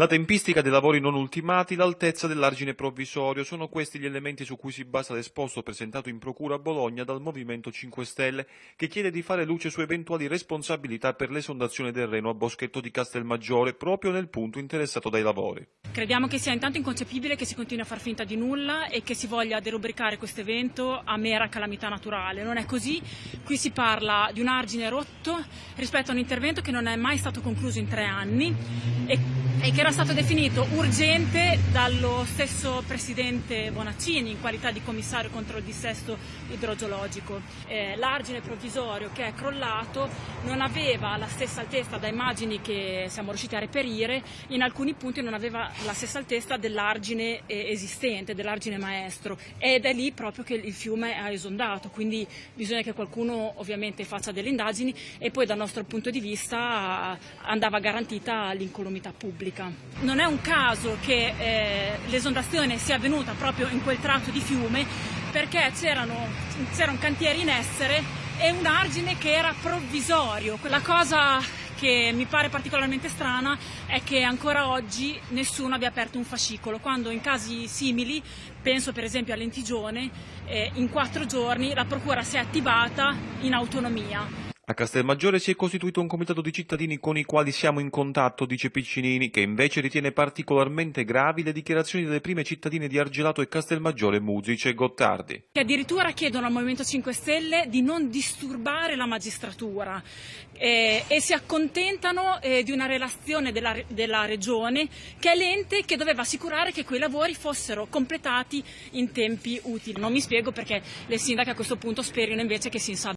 La tempistica dei lavori non ultimati, l'altezza dell'argine provvisorio, sono questi gli elementi su cui si basa l'esposto presentato in procura a Bologna dal Movimento 5 Stelle, che chiede di fare luce su eventuali responsabilità per l'esondazione del Reno a Boschetto di Castelmaggiore, proprio nel punto interessato dai lavori. Crediamo che sia intanto inconcepibile che si continui a far finta di nulla e che si voglia derubricare questo evento a mera calamità naturale. Non è così, qui si parla di un argine rotto rispetto a un intervento che non è mai stato concluso in tre anni e che era stato definito urgente dallo stesso Presidente Bonaccini in qualità di commissario contro il dissesto idrogeologico. Eh, l'argine provvisorio che è crollato non aveva la stessa altezza da immagini che siamo riusciti a reperire, in alcuni punti non aveva la stessa altezza dell'argine eh, esistente, dell'argine maestro ed è lì proprio che il fiume ha esondato, quindi bisogna che qualcuno ovviamente faccia delle indagini e poi dal nostro punto di vista andava garantita l'incolumità pubblica. Non è un caso che eh, l'esondazione sia avvenuta proprio in quel tratto di fiume perché c'era un cantiere in essere e un argine che era provvisorio. La cosa che mi pare particolarmente strana è che ancora oggi nessuno abbia aperto un fascicolo, quando in casi simili, penso per esempio a Lentigione, eh, in quattro giorni la procura si è attivata in autonomia. A Castelmaggiore si è costituito un comitato di cittadini con i quali siamo in contatto, dice Piccinini, che invece ritiene particolarmente gravi le dichiarazioni delle prime cittadine di Argelato e Castelmaggiore, Musice e Gottardi. Che addirittura chiedono al Movimento 5 Stelle di non disturbare la magistratura eh, e si accontentano eh, di una relazione della, della Regione che è l'ente che doveva assicurare che quei lavori fossero completati in tempi utili. Non mi spiego perché le sindache a questo punto sperino invece che si insabbiano.